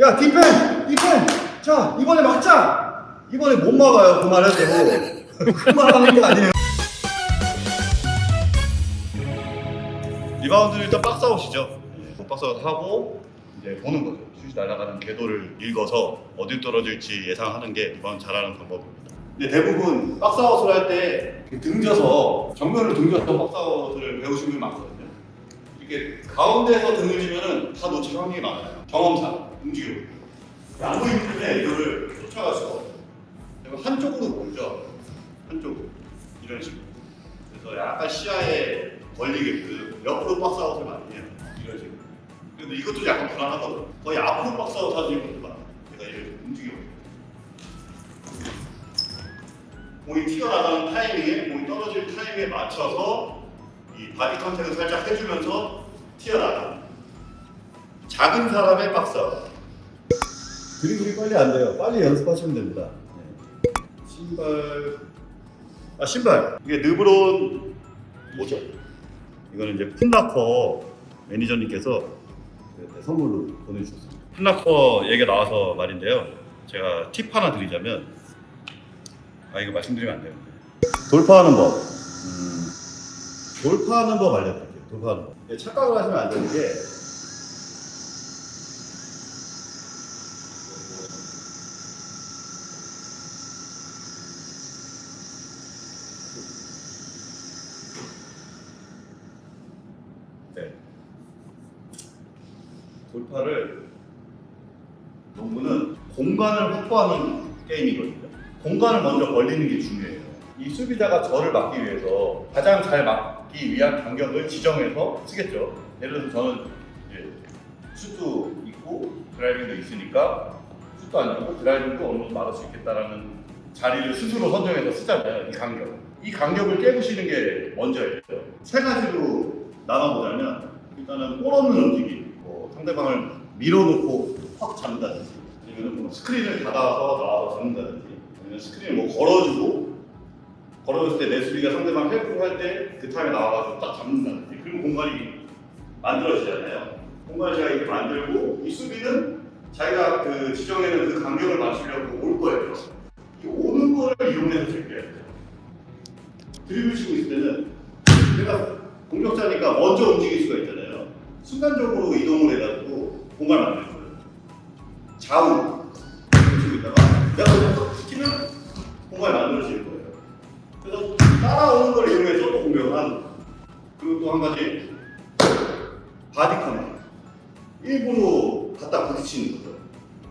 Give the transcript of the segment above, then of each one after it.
야 디펜 디펜 자 이번에 막자. 이번에 못 막아요. 그 말해도 그 말하는 게 아니에요. 리바운드는 일단 박스아웃이죠. 네, 박스아웃 하고 이제 보는 거죠. 슛이 날아가는 궤도를 읽어서 어디 떨어질지 예상하는 게 리바운드 잘하는 방법입니다. 근데 대부분 박스아웃을 할 때 등져서 정면을 등져서 box out을 배우신 분이 많거든요 이렇게 가운데에서 등을 지면은 다 놓칠 확률이 많아요. 경험상 움직이고 안 보이기 때문에 이거를 쫓아갈 수가 그리고 한쪽으로 보죠? 한쪽으로 이런 식으로. 그래서 약간 시야에 걸리게끔 옆으로 박스아웃을 많이 해요. 이런 식으로. 근데 이것도 약간 불안하거든요. 거의 앞으로 박스아웃 하시는 분들 많아요 제가 이렇게 움직이고 공이 튀어나가는 타이밍에 공이 떨어질 타이밍에 맞춰서 이 body contact를 살짝 해주면서 튀어나가 작은 사람의 박스아웃 드리블이 빨리 안 돼요. 빨리 연습하시면 됩니다. 네. 신발 아 신발 이게 르브론 뭐죠? 이거는 이제 풋라커 매니저님께서 네, 선물로 보내주셨습니다. 풋라커 얘기가 나와서 말인데요. 제가 팁 하나 드리자면 아 이거 말씀드리면 안 되는데 돌파하는 법 음, 돌파하는 법 알려드릴게요. 돌파하는 법 네, 착각을 하시면 안 되는 게 네. 돌파를 농구는 공간을 확보하는 게임이거든요. 공간을 먼저 벌리는 게 중요해요. 이 수비자가 저를 막기 위해서 가장 잘 막기 위한 간격을 지정해서 쓰겠죠. 예를 들어서 저는 이제 슛도 있고 드라이빙도 있으니까 슛도 안 주고 드라이빙도 어느 정도 막을 수 있겠다라는 자리를 스스로 선정해서 쓰잖아요. 이 간격. 이 간격을 깨부시는 게 먼저예요. 세 가지로 나눠보자면 일단은 볼 없는 움직임, 뭐 상대방을 밀어놓고 확 잡는다든지 아니면 뭐 스크린을 받아서 나와서 잡는다든지 아니면 스크린을 뭐 걸어주고 걸어줬을 때 내 수비가 상대방 help를 할때 그 타임에 나와가지고 딱 잡는다든지 그리고 공간이 만들어지잖아요. 공간을 제가 이렇게 만들고 이 수비는 자기가 그 지정해놓은 그 간격을 맞추려고 올 거예요. 이 오는 거를 이용해서 제껴야 돼요. 드리블 치고 있을 때는 내가 공격자니까 먼저 움직일 수가 있잖아요. 순간적으로 이동을 해가지고 공간을 만들 거예요. 좌우 치고 있다가 내가 또 시키면 공간이 거예요. 그리고 또 한 가지 body contact. 일부러 갖다 부딪히는 거죠.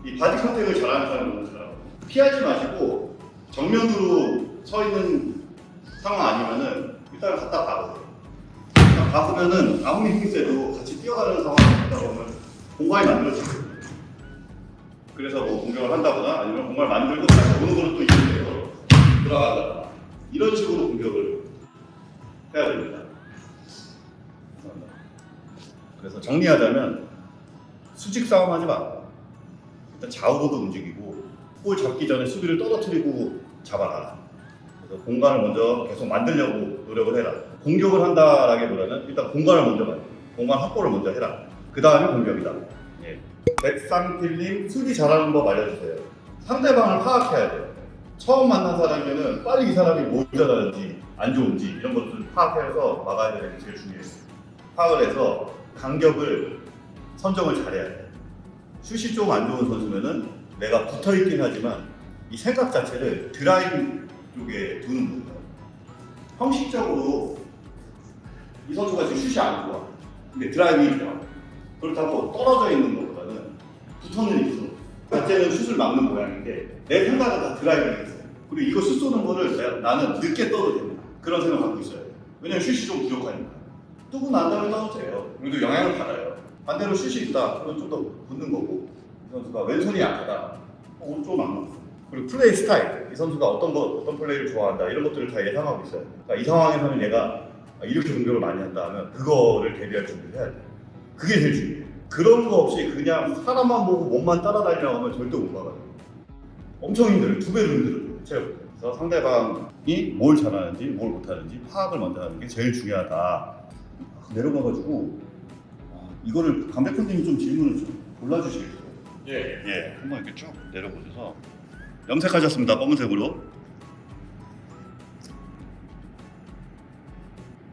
이 body contact를 잘하는 사람은 너무 잘하고 피하지 마시고 정면으로 서 있는 상황 아니면은 일단 갖다 박으세요. 일단 박으면은 아무리 힘이 세도 같이 뛰어가는 상황이 있다 보면 공간이 만들어지거든요. 그래서 뭐 공격을 한다거나 아니면 공간을 만들고 다시 오는 거를 또 이용해서 들어간다거나 이런 식으로 공격을 해야 됩니다. 그래서 정리하자면 수직 싸움하지 마. 일단 좌우로도 움직이고 볼 잡기 전에 수비를 떨어뜨리고 잡아라. 그래서 공간을 먼저 계속 만들려고 노력을 해라. 공격을 한다라기보다는 일단 공간을 먼저 돼. 공간 확보를 먼저 해라. 그 다음에 공격이다. 예. 백상필님 수비 잘하는 법 알려주세요. 상대방을 파악해야 돼요. 처음 만난 사람이면은 빨리 이 사람이 뭘 잘하는지 안 좋은지 이런 것들을 파악해서 막아야 되는 게 제일 중요해요. 파악을 해서 간격을 선정을 잘해야 돼. 슛이 좀 안 좋은 선수면은 내가 붙어 있긴 하지만 이 생각 자체를 드라이브 쪽에 두는 거예요. 형식적으로 이 선수가 지금 슛이 안 좋아. 근데 driving이 좋아. 그렇다고 떨어져 있는 것보다는 붙어 있는 이 선수. 자체는 슛을 막는 모양인데 내 생각은 다 driving에 있어요. 그리고 이거 슛 쏘는 거를 나는 늦게 떠도 됩니다. 그런 생각 갖고 있어요. 왜냐면 슛이 좀 부족하니까. 난 다음에 떠도 돼요. 그래도 영향을 받아요. 반대로 슛이 있다. 그건 좀 더 붙는 거고 이 선수가 왼손이 약하다. 어, 오른쪽 막는 거. 그리고 플레이 스타일. 이 선수가 어떤 거 어떤 플레이를 좋아한다. 이런 것들을 다 예상하고 있어요. 그러니까 이 상황에서는 얘가 이렇게 공격을 많이 한다 하면 그거를 대비할 준비를 해야 돼. 그게 제일 중요해요. 그런 거 없이 그냥 사람만 보고 몸만 따라다니려고 하면 절대 못 막아요. 엄청 힘들어요. 두 배로 힘들어요. 체력. 그래서 상대방이 뭘 잘하는지 뭘 못하는지 파악을 먼저 하는 게 제일 중요하다. 내려가가지고 아, 이거를 강백호님이 좀 질문을 좀 골라주시겠어요? 예. 예, 한번 이렇게 쭉 내려보셔서 염색하셨습니다. 검은색으로.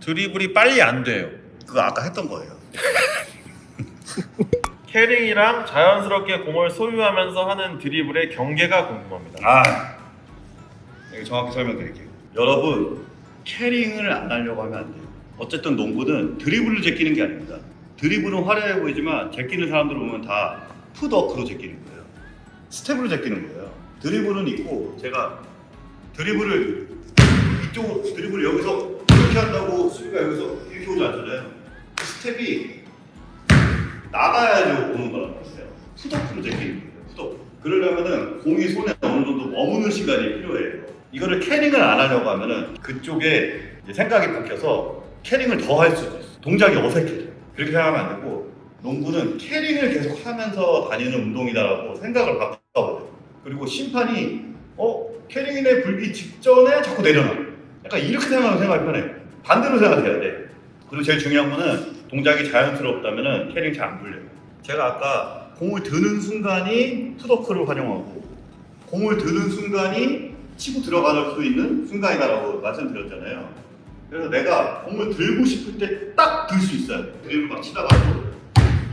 드리블이 빨리 안 돼요. 그거 아까 했던 거예요. 캐링이랑 자연스럽게 공을 소유하면서 하는 드리블의 경계가 궁금합니다. 아, 이거 정확히 설명드릴게요. 여러분, carrying을 안 하려고 하면 안 돼요. 어쨌든 농구는 드리블을 제끼는 게 아닙니다. 드리블은 화려해 보이지만 제끼는 사람들 보면 다 풋워크로 제끼는 거예요. 스텝으로 제끼는 거예요. 드리블은 있고 제가 드리블을 이쪽으로 드리블을 여기서 이렇게 한다고 수비가 여기서 이렇게 오지 않잖아요. 그 스텝이 나가야지 오는 거란 말이에요. 풋워크로 제끼는 거예요. 풋워크. 그러려면은 공이 손에 어느 정도 머무는 시간이 필요해요. 이거를 carrying을 안 하려고 하면은 그쪽에 생각이 바뀌어서 carrying을 더 할 수도 있어. 동작이 어색해져요. 그렇게 생각하면 안 되고 농구는 carrying을 계속 하면서 다니는 운동이다라고 생각을 바꿔버려요. 그리고 심판이 어 carrying에 불기 직전에 자꾸 내려놔. 약간 이렇게 생각하면 생각이 편해요. 반대로 생각해야 돼. 그리고 제일 중요한 거는 동작이 자연스럽다면은 carrying 잘 안 불려요. 제가 아까 공을 드는 순간이 풋워크를 활용하고 공을 드는 순간이 치고 들어갈 수 있는 순간이다라고 말씀드렸잖아요. 그래서 내가 공을 들고 싶을 때 딱 들 수 있어요. 드리블 막 치다가도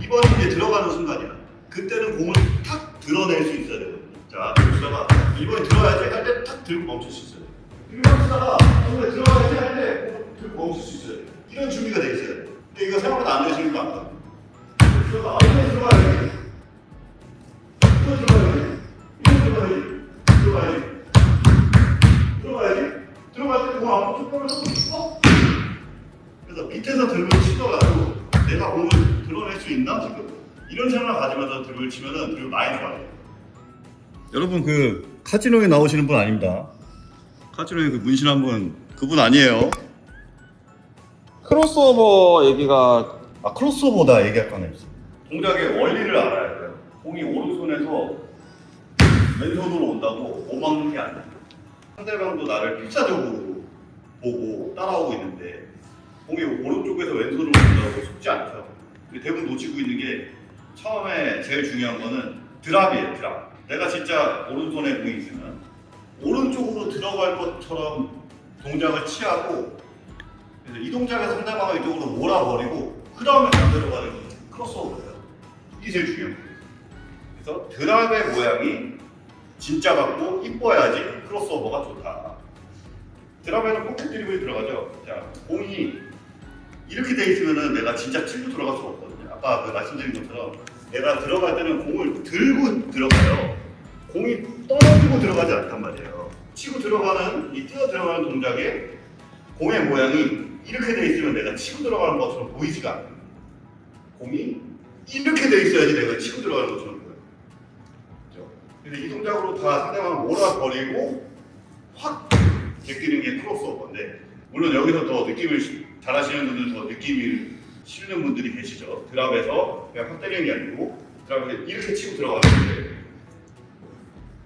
이번이 이제 들어가는 순간이야. 그때는 공을 탁 드러낼 수 있어야 되거든요. 자, 그러다가 이번에 들어야지 할 때 탁 들고 멈출 수 있어요. 드리블 하다가 공을 들어가야지 할 때 공을 들고 멈출 수 있어요. 이런 준비가 돼 있어요. 근데 이거 생각보다 안 되시는 거 아까. 들어가, 이번에 들어가야지. 이번에 들어가야지. 이번에 들어가야지. 들어가야지. 들어가야지. 들어갈 때공 앞으로 쭉 뻗어서 어? 그래서 밑에서 드립을 치더라도 내가 공을 드러낼 수 있나 지금 이런 생각을 가지면서 드립을 치면은 드립 많이 좋아해요. 여러분 그 카지노에 나오시는 분 아닙니다. 카지노에 그 문신한 분 그분 아니에요. 크로스오버 얘기가 아 크로스오버다 얘기할 거네. 동작의 원리를 알아야 돼요. 공이 오른손에서 왼손으로 온다고 못 막는 게 아니에요. 상대방도 나를 필사적으로 보고 따라오고 있는데 공이 오른쪽에서 왼손으로 온다고 쉽지 않죠. 대부분 놓치고 있는 게 처음에 제일 중요한 거는 드랍이에요. 드랍. 내가 진짜 오른손에 공이 있으면 오른쪽으로 들어갈 것처럼 동작을 취하고 이 동작에서 상대방을 이쪽으로 몰아버리고 그 다음에 반대로 가는 게 크로스오버예요. 이게 제일 중요해요. 그래서 drop의 모양이 진짜 같고 이뻐야지 크로스오버가 좋다. drop에는 포켓 드리블이 들어가죠. 자, 공이 이렇게 돼 있으면은 내가 진짜 치고 들어갈 수가 없거든요. 아까 그 말씀드린 것처럼 내가 들어갈 때는 공을 들고 들어가요. 공이 떨어지고 들어가지 않단 말이에요. 치고 들어가는 이 뛰어 들어가는 동작에 공의 모양이 이렇게 돼 있으면 내가 치고 들어가는 것처럼 보이지가 않아요. 공이 이렇게 돼 있어야지 내가 치고 들어가는 것처럼 보여요. 그죠? 그래서 이 동작으로 다 상대방을 몰아버리고 확 제끼는 게 크로스오버인데 물론 여기서 더 느낌을 시- 잘하시는 분들 더 느낌을 실는 분들이 계시죠. 드랍에서 그냥 확 때리는 게 아니고 드랍에서 이렇게 치고 들어가는데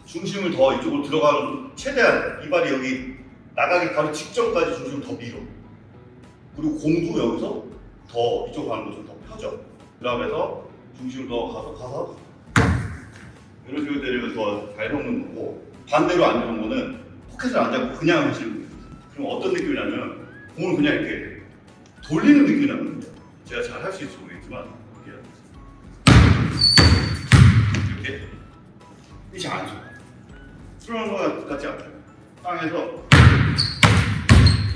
중심을 더 이쪽으로 들어가는 최대한 이 발이 여기 나가기 바로 직전까지 중심을 더 밀어. 그리고 공도 여기서 더 이쪽 가는 것좀 더 펴져. 드랍에서 중심을 더 가서 가서 이런 식으로 때리면 더잘 섞는 거고 반대로 안 좋은 거는 포켓을 안 잡고 그냥 하시는. 그럼 어떤 느낌이냐면 공을 그냥 이렇게 돌리는 느낌이 나거든요. 제가 잘 할 수 있을지 모르겠지만 이렇게 이게 잘안 좋아요. 수련한 거 같지 않아요. 땅에서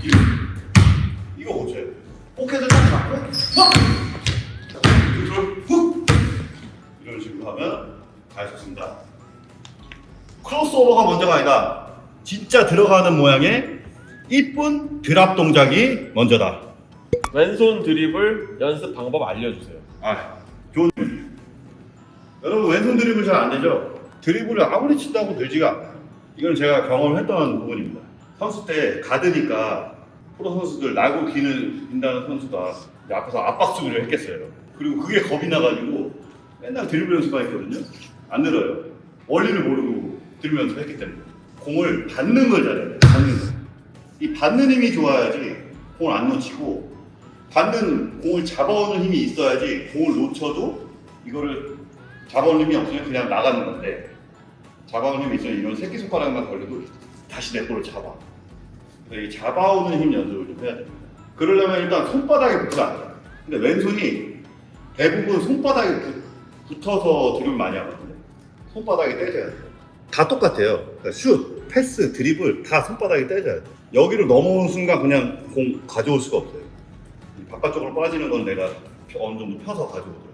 이거 이거 고쳐요. 포켓을 딱 잡고 확 컨트롤 훅 이런 식으로 하면 잘 쳤습니다. 크로스오버가 먼저가 아니다. 진짜 들어가는 모양의 이쁜 drop 동작이 먼저다. 왼손 드리블 연습 방법 알려주세요. 아, 좋은. 여러분 왼손 드리블 잘안 되죠? 드리블을 아무리 친다고 되지가 않아요. 이건 제가 경험했던 부분입니다. 선수 때 가드니까 프로 선수들 나고 기는 인다는 선수가 앞에서 압박 수비를 했겠어요. 그리고 그게 겁이 나가지고 맨날 드리블 연습만 했거든요. 안 늘어요. 원리를 모르고 드리블 연습했기 때문에 공을 받는 걸 잘해야 돼요. 받는 거. 이 받는 힘이 좋아야지 공을 안 놓치고 받는 공을 잡아오는 힘이 있어야지 공을 놓쳐도 이거를 잡아올림이 없으면 그냥 나가는 건데 잡아올림이 있으면 이런 새끼손가락만 걸려도 다시 내 볼을 잡아. 그래서 이 잡아오는 힘 연습을 좀 해야 됩니다. 그러려면 일단 손바닥에 안 돼요. 근데 왼손이 대부분 손바닥에 붙- 붙어서 드립을 많이 하거든요. 손바닥에 떼져야 돼요. 다 똑같아요. 그러니까 슛, 패스, 드리블 다 손바닥에 떼져야 돼요. 여기를 넘어온 순간 그냥 공 가져올 수가 없어요. 이 바깥쪽으로 빠지는 건 내가 어느 정도 펴서 가져오더라고요.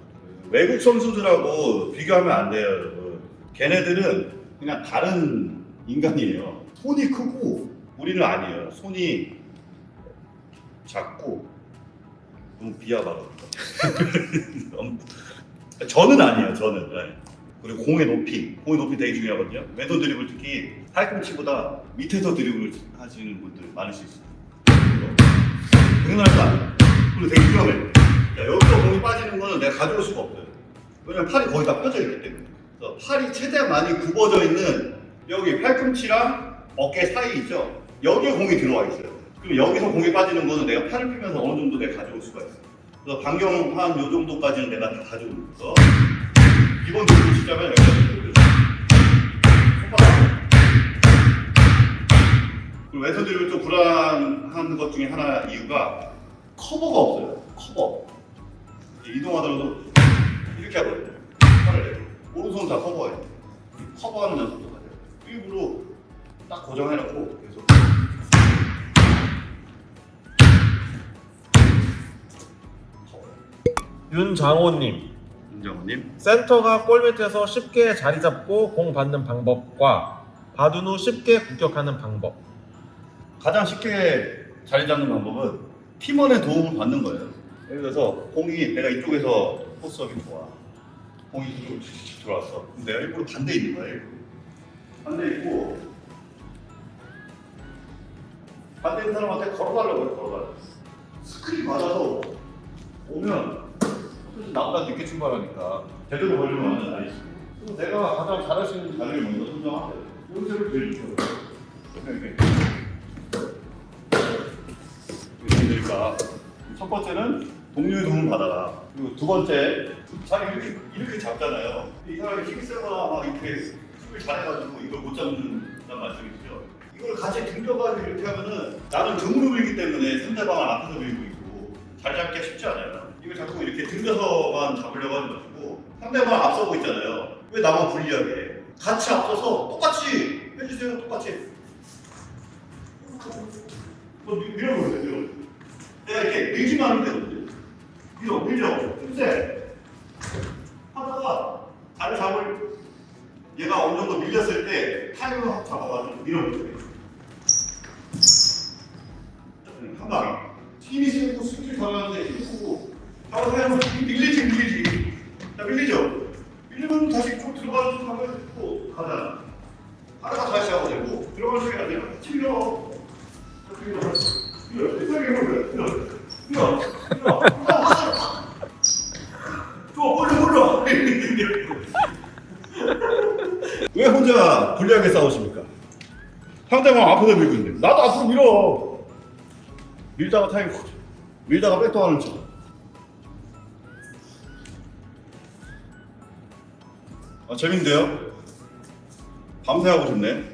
외국 선수들하고 비교하면 안 돼요, 여러분. 걔네들은 그냥 다른 인간이에요. 손이 크고 우리는 아니에요. 손이 작고 너무. 너무- 저는 아니에요. 저는. 네. 그리고 공의 높이, 공의 높이 되게 중요하거든요. 왼손 드리블 특히 팔꿈치보다 밑에서 드리블 하시는 분들 많으실 수 있어요. 않아요. 그리고 되게 위험해. 야, 여기서 공이 빠지는 거는 내가 가져올 수가 없어요. 왜냐면 팔이 거의 다 펴져 있기 때문에. 팔이 최대한 많이 굽어져 있는 여기 팔꿈치랑 어깨 사이 있죠? 여기에 공이 들어와 있어요. 그럼 여기서 공이 빠지는 거는 내가 팔을 펴면서 어느 정도 내가 가져올 수가 있어요. 그래서 반경 한 요 정도까지는 내가 다 가져오면서 기 치자면 여기서 이렇게 손바닥. 그리고 왼손 드리블 좀 불안한 것 중에 하나 이유가 커버가 없어요. 커버. 이동하더라도 이렇게 하거든요. 팔을. 오른손 다 커버해요. 이 커버하는 연습도 가요. 일부러 딱 고정해놓고 계속. 윤장호님 윤정우님. 센터가 골 밑에서 쉽게 자리 잡고 공 받는 방법과 받은 후 쉽게 공격하는 방법 가장 쉽게 자리 잡는 방법은 팀원의 도움을 받는 거예요. 예를 들어서 공이 내가 이쪽에서 포스업이 좋아. 공이 이쪽으로 들어왔어. 그럼 내가 일부러 반대 있는 거야. 일부러. 반대 있고 반대 있는 사람한테 걸어달라고 해. 걸어달라고. 스크린 맞아서 오면 나보다 늦게 출발하니까 제대로 걸리면 안 되지. 내가 가장 잘할 수 있는 자리를 먼저 선정하세요. 여기서를 제일 좋아요. 그냥 이렇게 그러니까 첫 번째는 동료의 도움을 받아라. 그리고 두 번째 자기 이렇게 이렇게 잡잖아요. 이 사람이 힘이 세거나 막 이렇게 힘을 잘해가지고 이걸 못 잡는다는 말씀이시죠. 이걸 같이 등겨가지고 이렇게 하면은 나는 등으로 밀기 때문에 상대방을 앞에서 밀고 있고 자리 잡기가 쉽지 않아요. 이걸 자꾸 이렇게 등겨서만 잡으려고 하지 마시고 상대방 앞서고 있잖아요. 왜 나만 불리하게 해? 같이 앞서서 똑같이 해주세요. 똑같이. 뭐 밀- 밀어보세요. 밀어. 내가 이렇게 밀지만 하면 되거든요. 밀어, 밀죠. 근데 하다가 다리 잡을 얘가 어느 정도 밀렸을 때 타이밍을 확 잡아가지고 밀어보세요. 한 방에. 힘이 세고 스킬 잘하는데 힘이 크고 하고 하면 밀리지 밀리지. 자 밀리죠. 밀리면 다시 쭉 들어가는 하면 또 가잖아. 하다가 다시 하고 되고 들어갈 수가 안 되면. 밀어. 밀어. 또 몰라 몰라. 왜 혼자 불리하게 싸우십니까? 상대방 앞에서 밀고 있는데 나도 앞으로 밀어. 밀다가 거죠. 밀다가 백도하는 척. 아 재밌는데요? 밤새 하고 싶네.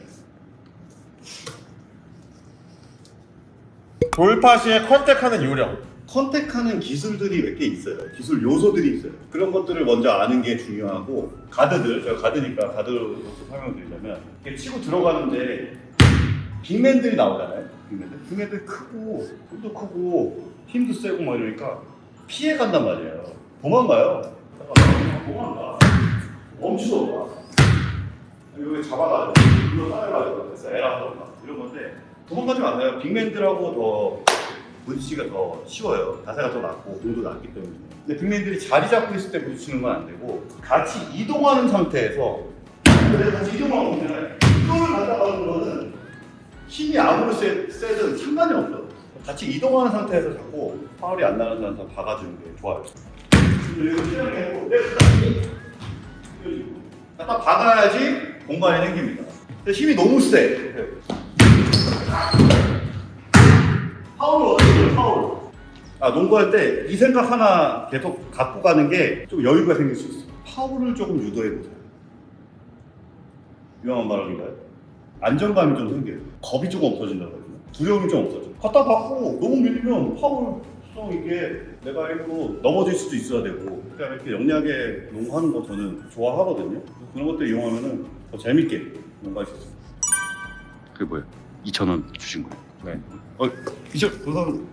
돌파 시에 컨택하는 요령 컨택하는 기술들이 몇 개 있어요. 기술 요소들이 있어요. 그런 것들을 먼저 아는 게 중요하고 가드들, 제가 가드니까 가드로서 설명드리자면 이렇게 치고 들어가는데 빅맨들이 나오잖아요. 빅맨들. 빅맨들 크고 손도 크고 힘도 세고 막 이러니까 피해 간단 말이에요. 도망가요. 잠깐만, 도망가. 멈추고 가. 여기 잡아가지고 이거 따라가지고 그래서 에라던가 이런 건데 도망가지 마세요. 빅맨들하고 더 부딪히기가 더 쉬워요. 자세가 더 낮고 공도 낮기 때문에. 근데 빅맨들이 자리 잡고 있을 때 부딪히는 건 안 되고 같이 이동하는 상태에서 근데 같이 이동하고 있잖아요. 이동을 간다는 거는 힘이 아무리 세, 세든 상관이 없어. 같이 이동하는 상태에서 자꾸 파울이 안 나는 상태에서 박아주는 게 좋아요. 근데 이거 시작을 네, 해고 딱 박아야지 공간이 생깁니다. 힘이 너무 세. 파울을 어떻게 파울? 아, 농구할 때 이 생각 하나 계속 갖고 가는 게 좀 여유가 생길 수 있어요. 파울을 조금 유도해 보세요. 위험한 발언인가요? 안정감이 좀 생겨요. 겁이 조금 없어진다고 해요. 두려움이 좀 없어져. 갖다 받고 너무 밀리면 파울 성 있게 내가 일부러 넘어질 수도 있어야 되고 그러니까 이렇게 영리하게 농구하는 거 저는 좋아하거든요. 그런 것들 이용하면 더 재밌게 농구할 수 있어요. 그게 뭐예요? 2,000원 주신 거예요? 네. 어, 이천 감사합니다.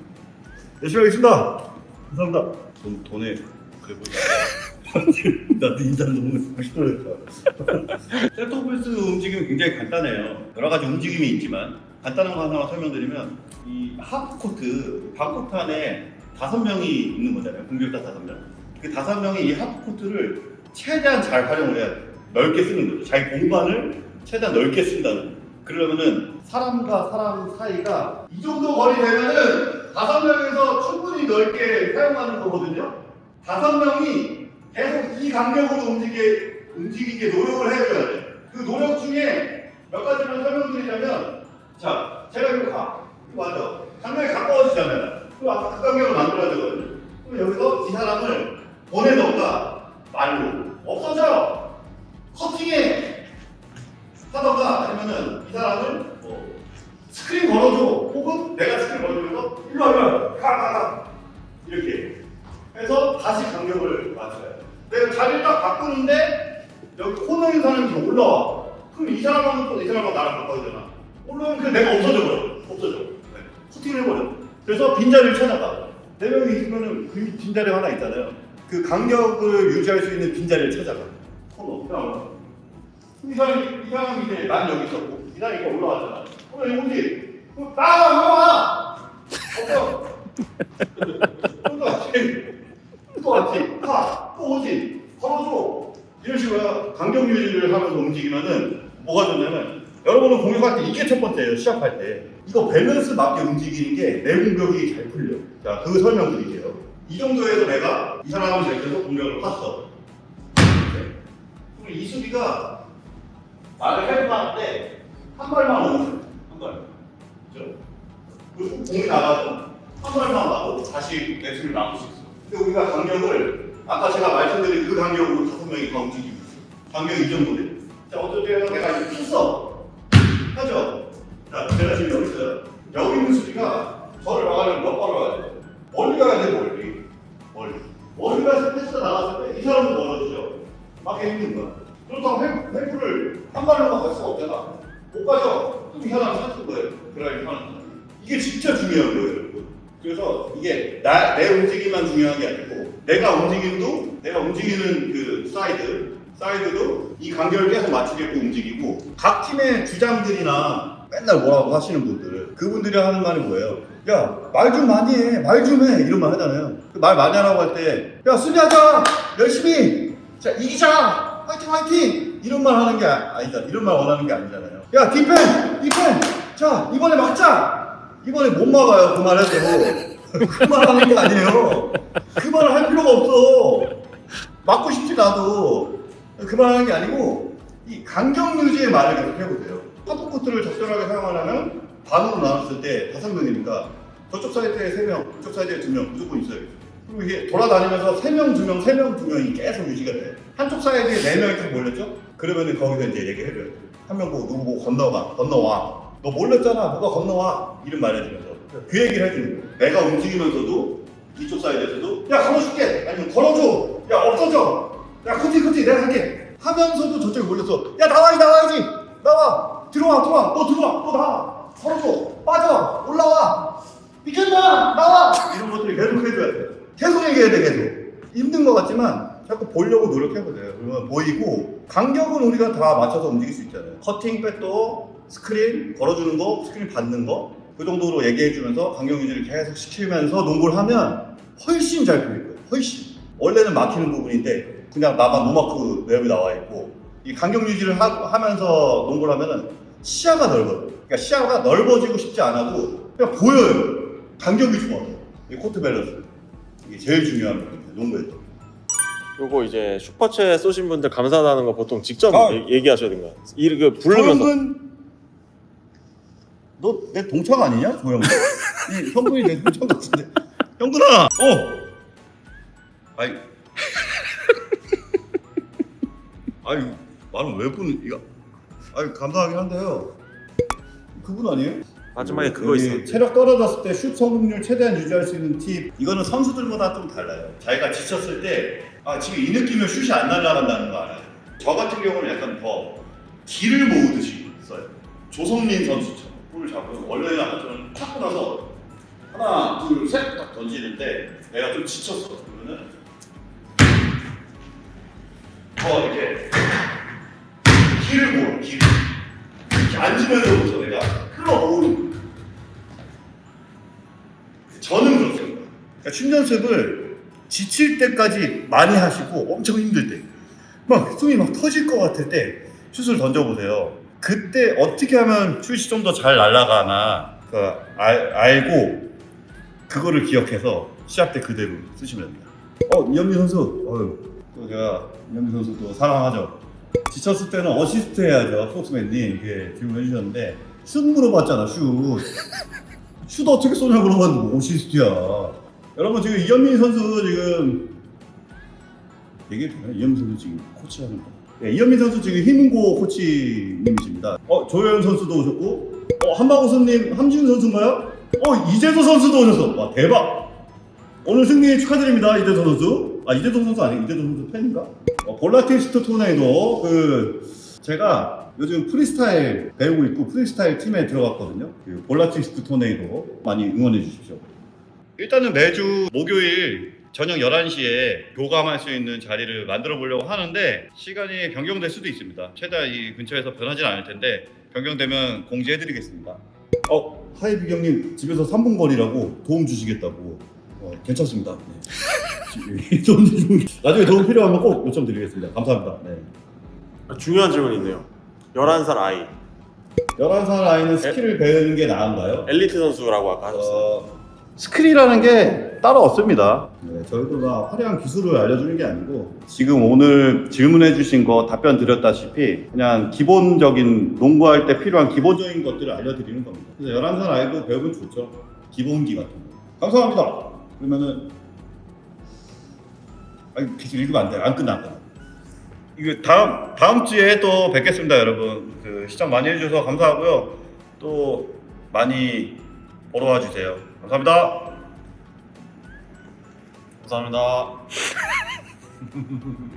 열심히 하겠습니다. 감사합니다. 돈 돈에 그래 보이. 나도 인사 너무 멋있더랬다. 센터 포스트 움직임이 굉장히 간단해요. 여러 가지 움직임이 있지만 간단한 거 하나만 설명드리면 이 하프 코트, 반코트 안에 다섯 명이 있는 거잖아요. 공격자 다섯 명. 그 다섯 명이 이 하프 코트를 최대한 잘 활용을 해야 돼요. 넓게 쓰는 거죠. 자기 공간을 최대한 넓게 쓴다는. 그러면은 사람과 사람 사이가 이 정도 거리 되면은 다섯 명에서 충분히 넓게 사용하는 거거든요. 다섯 명이 계속 이 간격으로 움직이게, 움직이게 노력을 해줘야 돼. 그 노력 중에 몇 가지만 설명드리자면, 자, 제가 이거 가. 맞아. 간격이 가까워지잖아요. 그럼 아까 그 간격을 만들어야 되거든요. 그럼 여기서 이 사람을 보내던가 말로 없어져. 커팅해. 하던가 아니면은 이 사람을 뭐 스크린 걸어줘. 혹은 내가 스크린 걸어주면서 일로 와, 일로 와. 가, 가, 가. 이렇게. 해서 다시 간격을 맞춰야 돼. 내가 자리를 딱 바꾸는데 여기 코너에 있는 사람이 더 올라와. 그럼 이 사람하고 또 이 사람하고 나랑 바꿔야 되나? 올라오면 그냥 내가 없어져 버려. 없어져. 네. 코팅을 해버려. 그래서 빈자리를 찾아가. 네 명이 있으면은 그 빈자리 하나 있잖아요. 그 간격을 유지할 수 있는 빈자리를 찾아가. 코너. 그냥 이 사람이, 이 사람이 이제 난 여기 있었고, 이 사람이 이거 올라왔잖아. 그럼 여기 오지? 그럼 나가, 올라와! 없어. 또 왔지. 또 왔지. 가. 또 오지. 걸어줘. 이런 식으로 간격 유지를 하면서 움직이면은 뭐가 좋냐면 여러분은 공격할 때 이게 첫 번째예요. 시작할 때. 이거 밸런스 맞게 움직이는 게 내 공격이 잘 풀려. 자, 그 설명 드릴게요. 이 정도에서 내가 이 사람을 제껴서 공격을 봤어. 네. 그럼 이 수비가 말을 해도 하는데 한 발만 돼. 한 발. 그죠? 그리고 공이 나가도 한 발만 나고 다시 내수를 막을 수 있어. 근데 우리가 간격을 아까 제가 말씀드린 그 간격으로 다섯 명이 다 움직이고 있어. 간격이 이 정도 돼. 자, 때는 내가 이렇게 폈어. 하죠? 자, 제가 지금 여기 있어요. 여기 있는 수비가 저를 막으려면 몇 발을 가야 돼? 멀리 가야 돼, 멀리. 멀리. 멀리 가서 패스가 나갔을 때 이 사람도 멀어지죠. 막기 힘든 거야. 그렇다고 헬- help를 한 발로만 갈 수가 없잖아. 못 가죠. 그럼 이 사람 찾을 거예요. 드라이브 하는 사람. 이게 진짜 중요한 거예요, 여러분. 그래서 이게 나, 내 움직임만 중요한 게 아니고 내가 움직임도 내가 움직이는 그 사이드 사이드도 이 간격을 계속 맞추게끔 움직이고 각 팀의 주장들이나 맨날 뭐라고 하시는 분들 그분들이 하는 말이 뭐예요? 야 말 좀 많이 해 말 좀 해 이런 말 하잖아요. 그말 많이 하라고 할 때 야 수비하자 열심히. 자 이기자 화이팅 화이팅. 이런 말 하는 게 아- 아니다 이런 말 원하는 게 아니잖아요. 야 디펜 디펜. 자 이번에 막자. 이번에 못 막아요 그 말 해도. 그 말 하는 게 아니에요. 그 말을 할 필요가 없어. 맞고 싶지 나도. 그 말 하는 게 아니고 이 간격 유지의 말을 계속 해보세요. 하프 코트를 적절하게 사용하려면 반으로 나눴을 때 다섯 명이니까 저쪽 사이드에 세 명, 이쪽 사이드에 두 명 무조건 있어야겠죠 그리고 이게 돌아다니면서 세 명, 두 명, 세 명, 두 명이 계속 유지가 돼. 한쪽 사이드에 네 명이 딱 몰렸죠? 그러면은 거기서 이제 얘기해줘야 돼 한 명 보고 누구 보고 건너가 건너와. 너 몰렸잖아. 누가 건너와? 이런 말 해주면서. 그 얘기를 해주는 거예요. 내가 움직이면서도 이쪽 사이드에서도 야 걸어줄게! 아니면 걸어줘! 야 없어져! 야 코티 코티 내가 할게! 하면서도 저쪽에 몰려서 야 나와야지 나와야지! 나와! 들어와 들어와! 너 들어와 너 나와 걸어줘 빠져 올라와. 비켰나? 나와. 이런 것들을 계속 해줘야 돼. 계속 얘기해야 돼 계속. 힘든 것 같지만 자꾸 보려고 노력해보세요. 그러면 보이고 간격은 우리가 다 맞춰서 움직일 수 있잖아요. 커팅 backdoor 스크린 걸어주는 거 스크린 받는 거 그 정도로 얘기해주면서 간격 유지를 계속 시키면서 농구를 하면 훨씬 잘 풀릴 거예요. 훨씬. 원래는 막히는 부분인데 그냥 나만 노마크 내역이 나와 있고 이 간격 유지를 하, 면서 농구를 하면은 시야가 넓어요. 그러니까 시야가 넓어지고 싶지 않아도 그냥 보여요. 간격이 좋아서 이 코트 밸런스. 이게 제일 중요한 부분이에요 농구에서 요거 이제 super chat 쏘신 분들 감사하다는 거 보통 직접 아. 얘- 얘기하셔야 거야. 이름 부르면서. 조영근 너 내 동창 아니냐? 조영근 이 형근이 내 동창 같은데. 형근아! 어! 아이. 아니 말은 왜 분, 이거. 아니, 감사하긴 한데요. 그분 아니에요? 마지막에 그거 여기 있어. 체력 떨어졌을 때 슛 성공률 최대한 유지할 수 있는 팁. 이거는 선수들마다 좀 달라요. 자기가 지쳤을 때, 아, 지금 이 느낌이면 슛이 안 날아간다는 거 알아요. 저 같은 경우는 약간 더 기를 모으듯이 써요. 조성민 선수처럼 볼을 잡고 원래는 아까처럼 탁고 나서 하나, 둘, 셋 딱 던지는데 내가 좀 지쳤어. 그러면은 더 이렇게 기를 모아, 기를. 이렇게 앉으면서부터 내가 끌어모으는 거예요. 저는 그렇습니다. 그러니까 춤 연습을 지칠 때까지 많이 하시고 엄청 힘들 때, 막 숨이 막 터질 것 같을 때 슛을 던져보세요. 그때 어떻게 하면 슛이 좀 더 잘 날아가나 그 알, 알고 그거를 기억해서 시합 때 그대로 쓰시면 됩니다. 어 이현민 선수, 어휴, 또 제가 이현민 선수 또 사랑하죠. 지쳤을 때는 어시스트 해야죠. 폭스맨님 이게 질문해 주셨는데 슛 물어봤잖아 슛. 슛 어떻게 쏘냐고 물어봤는데 뭐 어시스트야. 여러분 지금 이현민 선수 지금 얘기해도 되나요? 이현민 선수 지금 코치하는 거. 네, 이현민 선수 지금 희문고 코치님이십니다. 어 조현 선수도 오셨고, 어 한박우선님 함지훈 선수인가요? 어 이재도 선수도 오셨어. 와 대박. 오늘 승리 축하드립니다 이재도 선수. 아 이재도 선수 아니에요? 이재도 선수 팬인가? 어, 볼라티스트 토네이도 그 제가 요즘 프리스타일 배우고 있고 프리스타일 팀에 들어갔거든요. 그 볼라티스트 토네이도 많이 응원해 주십시오. 일단은 매주 목요일 저녁 11시에 교감할 수 있는 자리를 만들어 보려고 하는데 시간이 변경될 수도 있습니다. 최대한 이 근처에서 변하진 않을 텐데 변경되면 공지해 드리겠습니다. 어, 하이비 형님 집에서 3분 거리라고 도움 주시겠다고. 어, 괜찮습니다. 네. 나중에 도움 필요하면 꼭 요청 드리겠습니다. 감사합니다. 네. 중요한 질문이 있네요. 11살 아이. 11살 아이는 스킬을 배우는 게 나은가요? 엘리트 선수라고 아까 하셨어요. 어, 스킬이라는 게 따로 없습니다. 네, 저희도 막 화려한 기술을 알려주는 게 아니고 지금 오늘 질문해 주신 거 답변 드렸다시피 그냥 기본적인 농구할 때 필요한 기본적인 것들을 알려드리는 겁니다. 그래서 11살 아이도 배우면 좋죠. 기본기 같은 거. 감사합니다. 그러면은 아니 계속 읽으면 안 돼요. 안 끝나 안 끝나. 이거 다음 다음 주에 또 뵙겠습니다, 여러분. 그 시청 많이 해주셔서 감사하고요. 또 많이 보러 와주세요. 감사합니다. 감사합니다.